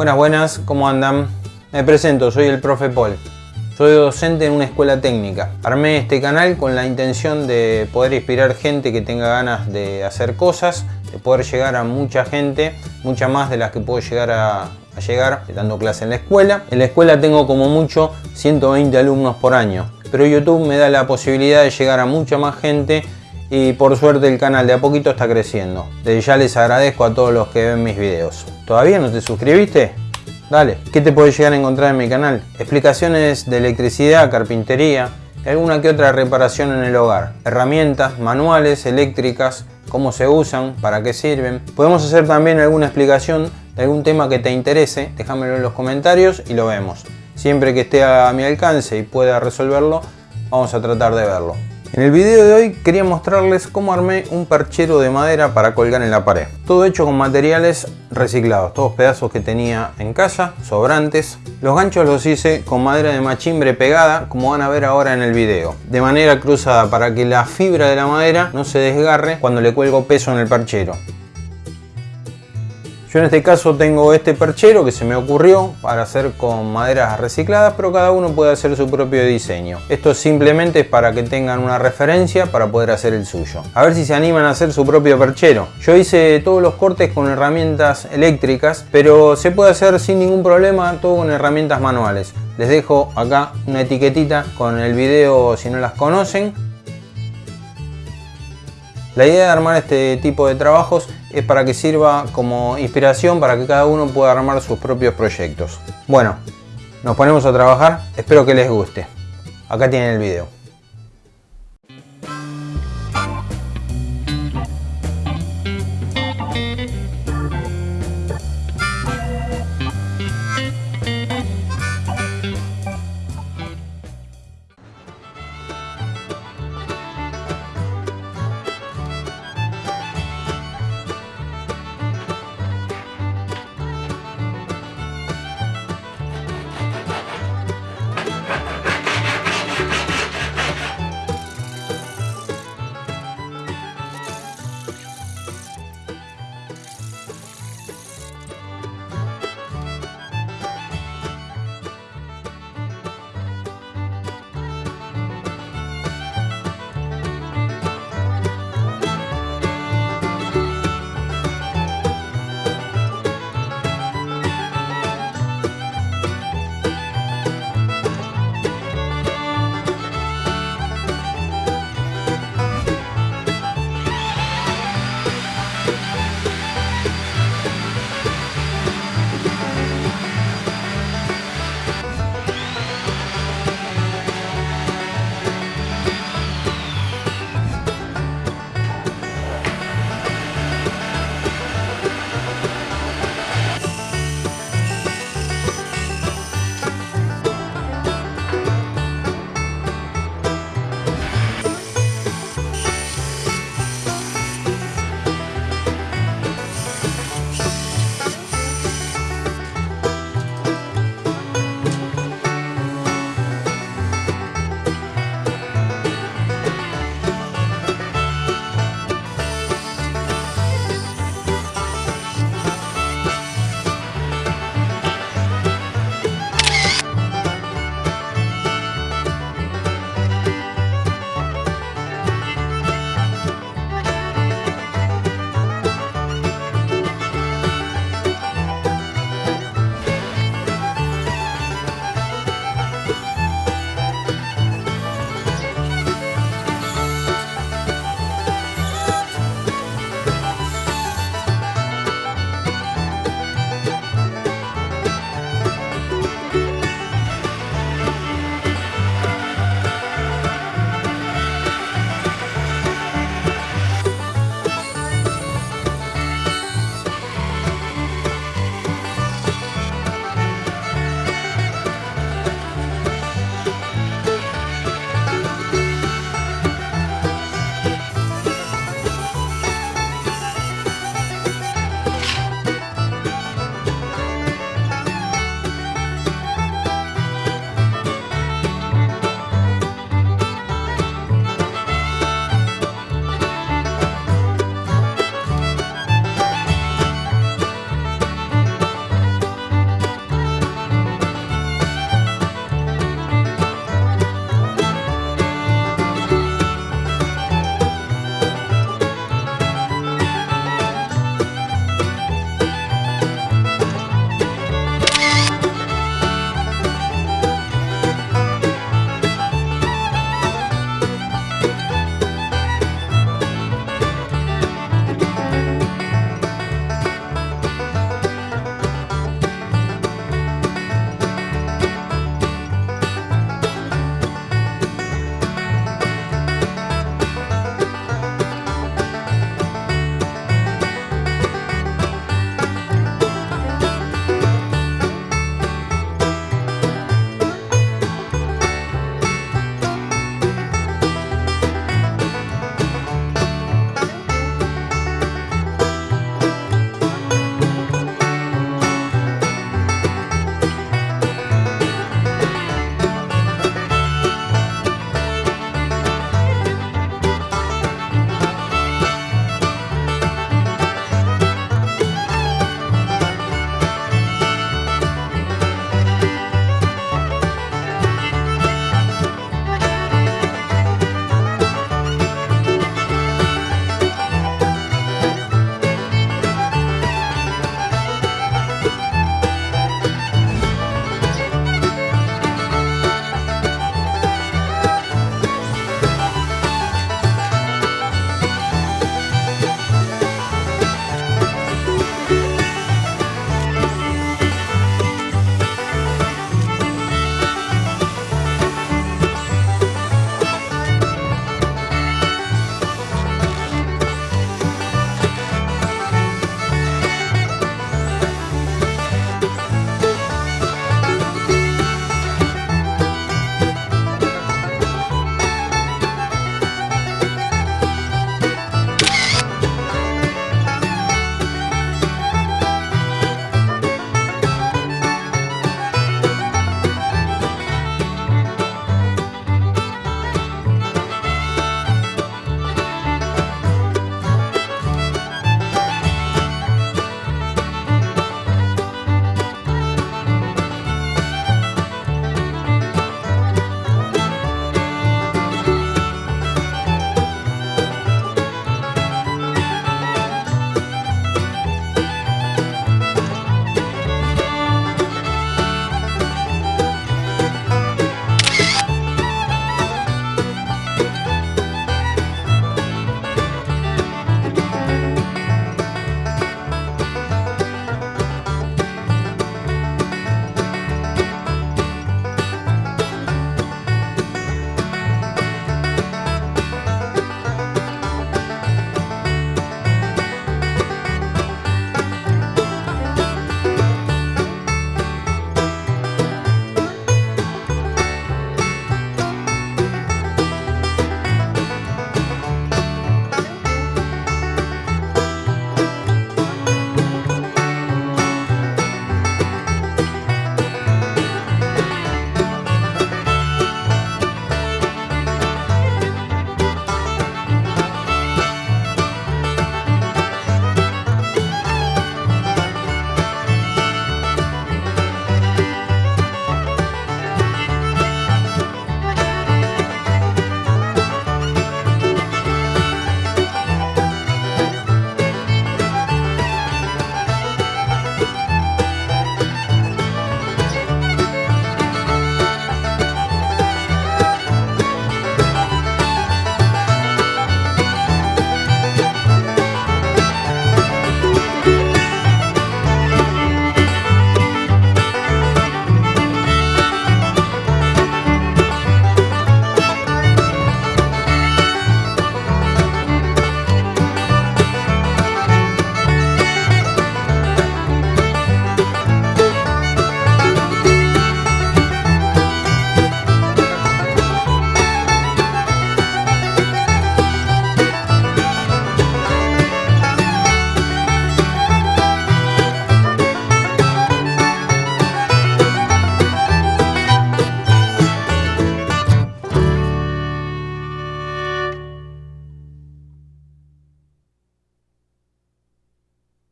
Buenas, buenas, ¿cómo andan? Me presento, soy el profe Paul. Soy docente en una escuela técnica. Armé este canal con la intención de poder inspirar gente que tenga ganas de hacer cosas, de poder llegar a mucha gente, mucha más de las que puedo llegar a, a llegar dando clase en la escuela. En la escuela tengo como mucho 120 alumnos por año, pero YouTube me da la posibilidad de llegar a mucha más gente y por suerte el canal de a poquito está creciendo. Desde ya les agradezco a todos los que ven mis videos. ¿Todavía no te suscribiste? Dale, ¿qué te puedes llegar a encontrar en mi canal? Explicaciones de electricidad, carpintería, alguna que otra reparación en el hogar, herramientas, manuales, eléctricas, cómo se usan, para qué sirven. Podemos hacer también alguna explicación de algún tema que te interese, déjamelo en los comentarios y lo vemos. Siempre que esté a mi alcance y pueda resolverlo, vamos a tratar de verlo. En el video de hoy quería mostrarles cómo armé un perchero de madera para colgar en la pared. Todo hecho con materiales reciclados, todos pedazos que tenía en casa, sobrantes. Los ganchos los hice con madera de machimbre pegada, como van a ver ahora en el video. De manera cruzada para que la fibra de la madera no se desgarre cuando le cuelgo peso en el perchero. Yo en este caso tengo este perchero que se me ocurrió para hacer con maderas recicladas, pero cada uno puede hacer su propio diseño. Esto simplemente es para que tengan una referencia para poder hacer el suyo. A ver si se animan a hacer su propio perchero. Yo hice todos los cortes con herramientas eléctricas, pero se puede hacer sin ningún problema todo con herramientas manuales. Les dejo acá una etiquetita con el video si no las conocen la idea de armar este tipo de trabajos es para que sirva como inspiración para que cada uno pueda armar sus propios proyectos. Bueno, nos ponemos a trabajar, espero que les guste. Acá tienen el video.